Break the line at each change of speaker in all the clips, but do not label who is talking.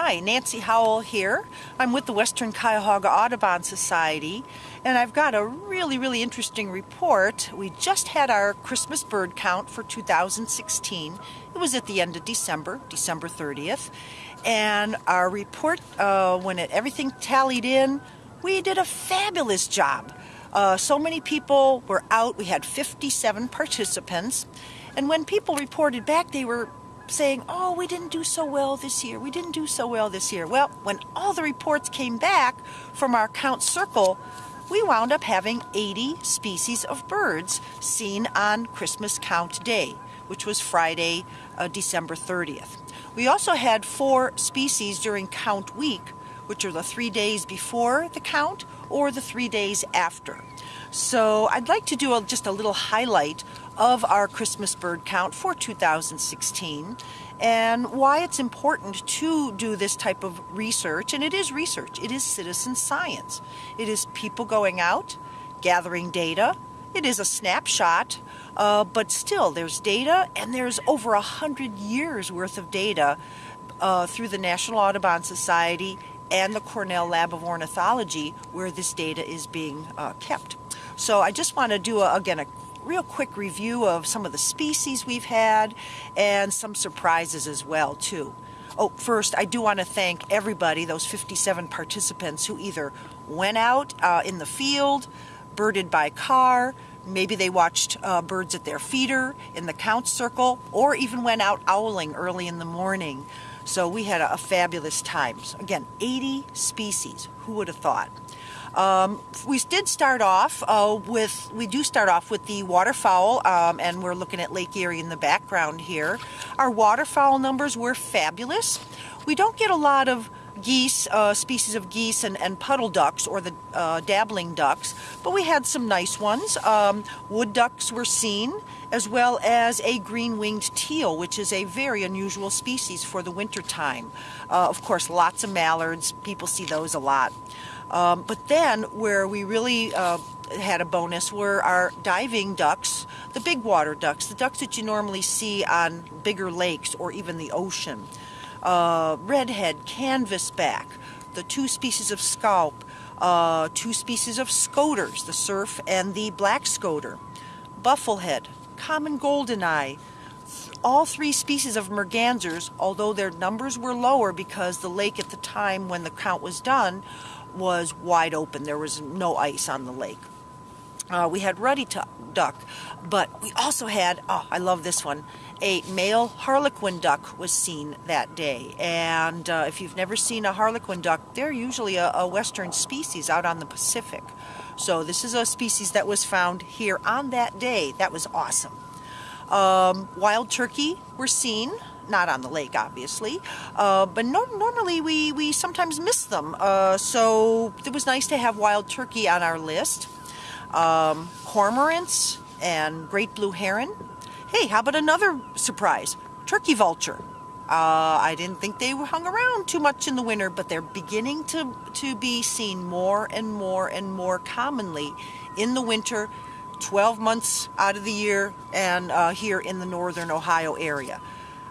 Hi, Nancy Howell here. I'm with the Western Cuyahoga Audubon Society, and I've got a really, really interesting report. We just had our Christmas bird count for 2016. It was at the end of December, December 30th, and our report, uh, when it, everything tallied in, we did a fabulous job. Uh, so many people were out. We had 57 participants, and when people reported back, they were saying, oh, we didn't do so well this year. We didn't do so well this year. Well, when all the reports came back from our count circle, we wound up having 80 species of birds seen on Christmas count day, which was Friday, uh, December 30th. We also had four species during count week, which are the three days before the count or the three days after. So I'd like to do a, just a little highlight of our Christmas bird count for 2016 and why it's important to do this type of research. And it is research, it is citizen science. It is people going out, gathering data. It is a snapshot, uh, but still there's data and there's over a hundred years worth of data uh, through the National Audubon Society and the Cornell Lab of Ornithology where this data is being uh, kept. So I just want to do, a, again, a real quick review of some of the species we've had and some surprises as well, too. Oh, first, I do want to thank everybody, those 57 participants who either went out uh, in the field, birded by car, maybe they watched uh, birds at their feeder in the count circle, or even went out owling early in the morning. So we had a, a fabulous time. So again, 80 species. Who would have thought? Um, we did start off uh, with, we do start off with the waterfowl, um, and we're looking at Lake Erie in the background here. Our waterfowl numbers were fabulous. We don't get a lot of geese, uh, species of geese and, and, puddle ducks or the uh, dabbling ducks, but we had some nice ones. Um, wood ducks were seen, as well as a green-winged teal, which is a very unusual species for the winter time. Uh, of course, lots of mallards. People see those a lot. Um, but then where we really uh, had a bonus were our diving ducks, the big water ducks, the ducks that you normally see on bigger lakes or even the ocean. Uh, redhead, canvasback, the two species of scaup, uh, two species of scoters, the surf and the black scoter, bufflehead, common goldeneye, all three species of mergansers, although their numbers were lower because the lake at the time when the count was done was wide open. There was no ice on the lake. Uh, we had ruddy duck, but we also had, oh, I love this one, a male harlequin duck was seen that day. And uh, if you've never seen a harlequin duck, they're usually a, a western species out on the Pacific. So this is a species that was found here on that day. That was awesome. Um, wild turkey were seen not on the lake, obviously. Uh, but no, normally we, we sometimes miss them. Uh, so it was nice to have wild turkey on our list. Um, cormorants and great blue heron. Hey, how about another surprise? Turkey vulture. Uh, I didn't think they hung around too much in the winter, but they're beginning to, to be seen more and more and more commonly in the winter, 12 months out of the year, and uh, here in the northern Ohio area.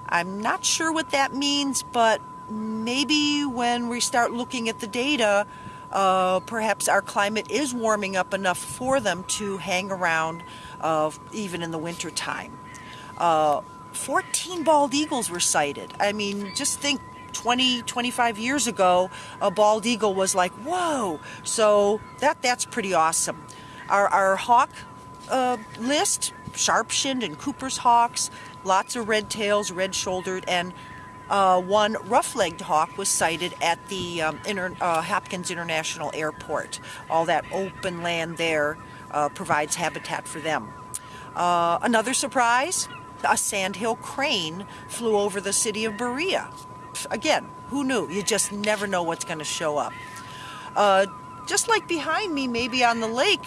I'm not sure what that means, but maybe when we start looking at the data, uh, perhaps our climate is warming up enough for them to hang around uh, even in the winter time. Uh, 14 bald eagles were sighted. I mean, just think 20, 25 years ago, a bald eagle was like, whoa. So that that's pretty awesome. Our, our hawk uh, list, sharp-shinned and Cooper's hawks, lots of red tails, red-shouldered, and uh, one rough-legged hawk was sighted at the um, Inter uh, Hopkins International Airport. All that open land there uh, provides habitat for them. Uh, another surprise, a sandhill crane flew over the city of Berea. Again, who knew? You just never know what's going to show up. Uh, just like behind me, maybe on the lake,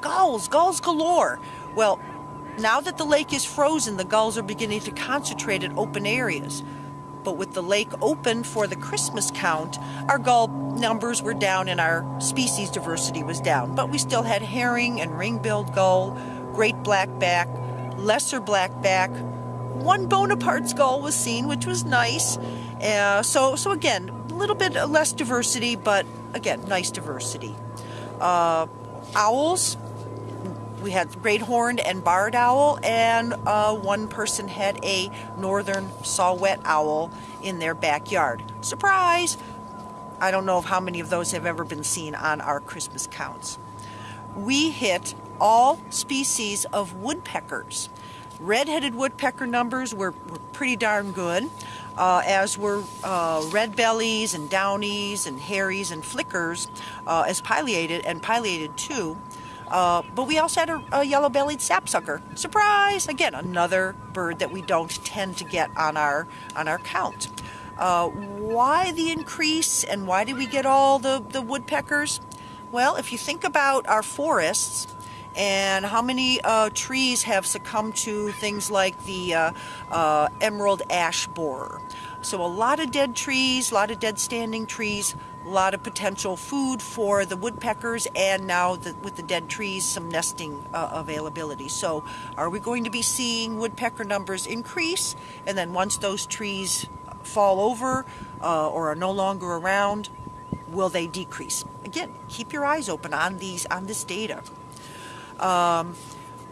gulls, gulls galore. Well, now that the lake is frozen, the gulls are beginning to concentrate at open areas. But with the lake open for the Christmas count, our gull numbers were down and our species diversity was down. But we still had herring and ring-billed gull, great blackback, lesser blackback, one Bonaparte's gull was seen, which was nice. Uh, so, so again, a little bit less diversity, but again, nice diversity. Uh, owls, we had great horned and barred owl, and uh, one person had a northern saw-whet owl in their backyard. Surprise! I don't know how many of those have ever been seen on our Christmas counts. We hit all species of woodpeckers. Red-headed woodpecker numbers were, were pretty darn good, uh, as were uh, red bellies and downies and harries and flickers, uh, as pileated and pileated too. Uh, but we also had a, a yellow-bellied sapsucker. Surprise! Again, another bird that we don't tend to get on our on our count. Uh, why the increase and why did we get all the, the woodpeckers? Well, if you think about our forests, and how many uh, trees have succumbed to things like the uh, uh, emerald ash borer. So a lot of dead trees, a lot of dead standing trees, a lot of potential food for the woodpeckers and now the, with the dead trees some nesting uh, availability. So are we going to be seeing woodpecker numbers increase and then once those trees fall over uh, or are no longer around, will they decrease? Again, keep your eyes open on these on this data. Um,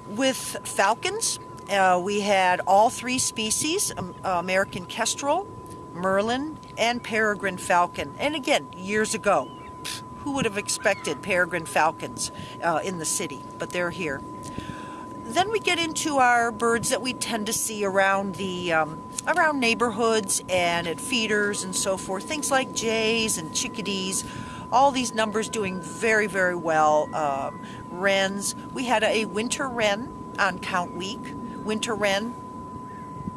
with falcons, uh, we had all three species, um, American kestrel, merlin, and peregrine falcon. And again, years ago, who would have expected peregrine falcons uh, in the city? But they're here. Then we get into our birds that we tend to see around the um, around neighborhoods and at feeders and so forth. Things like jays and chickadees all these numbers doing very, very well. Um, wrens, we had a winter wren on count week. Winter wren,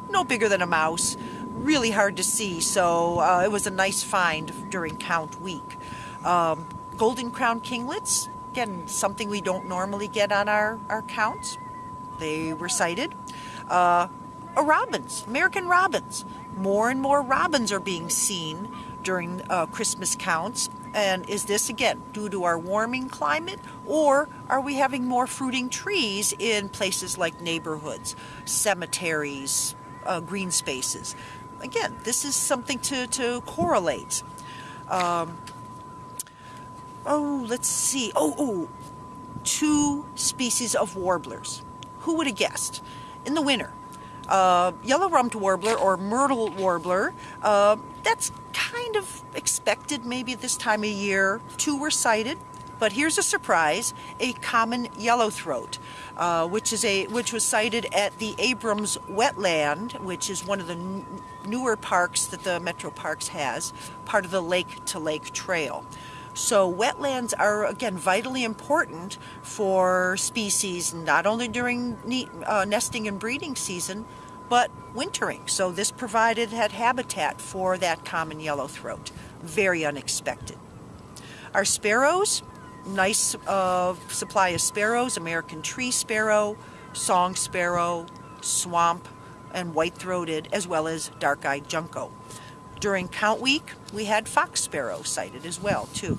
no bigger than a mouse, really hard to see, so uh, it was a nice find during count week. Um, golden crown kinglets, again, something we don't normally get on our, our counts. They were sighted. Uh, robins, American robins. More and more robins are being seen during uh, Christmas counts. And is this again due to our warming climate or are we having more fruiting trees in places like neighborhoods, cemeteries, uh, green spaces? Again, this is something to, to correlate. Um, oh, let's see. Oh, oh, two species of warblers. Who would have guessed? In the winter, uh, yellow-rumped warbler or myrtle warbler, uh, that's kind of expected maybe this time of year. Two were sighted, but here's a surprise: a common yellowthroat, uh, which is a which was sighted at the Abrams Wetland, which is one of the newer parks that the Metro Parks has, part of the Lake to Lake Trail. So wetlands are, again, vitally important for species, not only during uh, nesting and breeding season, but wintering. So this provided habitat for that common yellowthroat. Very unexpected. Our sparrows, nice uh, supply of sparrows, American tree sparrow, song sparrow, swamp, and white-throated, as well as dark-eyed junco. During count week, we had fox sparrow sighted as well, too.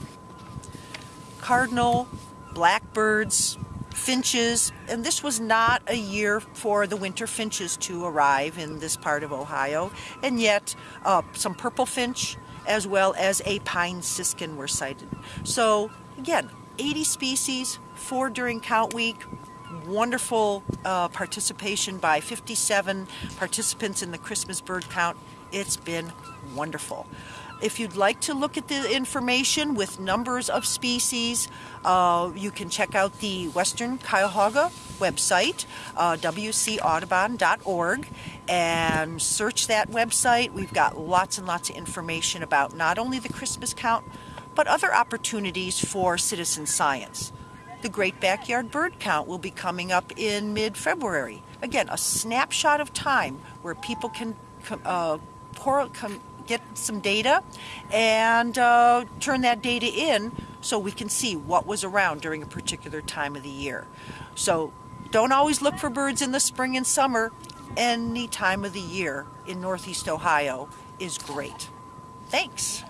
Cardinal, blackbirds, finches, and this was not a year for the winter finches to arrive in this part of Ohio, and yet uh, some purple finch as well as a pine siskin were sighted. So again, 80 species, four during count week, wonderful uh, participation by 57 participants in the Christmas bird count. It's been wonderful. If you'd like to look at the information with numbers of species, uh, you can check out the Western Cuyahoga website, uh, wcaudubon.org, and search that website. We've got lots and lots of information about not only the Christmas count, but other opportunities for citizen science. The Great Backyard Bird Count will be coming up in mid-February. Again, a snapshot of time where people can uh, get some data and uh, turn that data in so we can see what was around during a particular time of the year. So don't always look for birds in the spring and summer. Any time of the year in Northeast Ohio is great. Thanks.